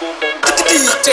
DJ